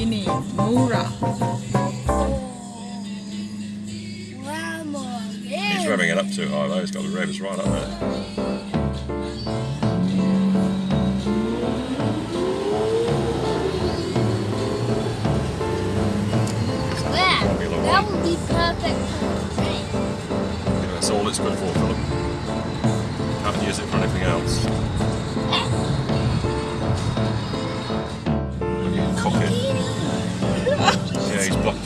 ini murah. He's revving it up too high though, he's got the revs right up there. That, that would be perfect for a train. Yeah, that's all it's good for. days, but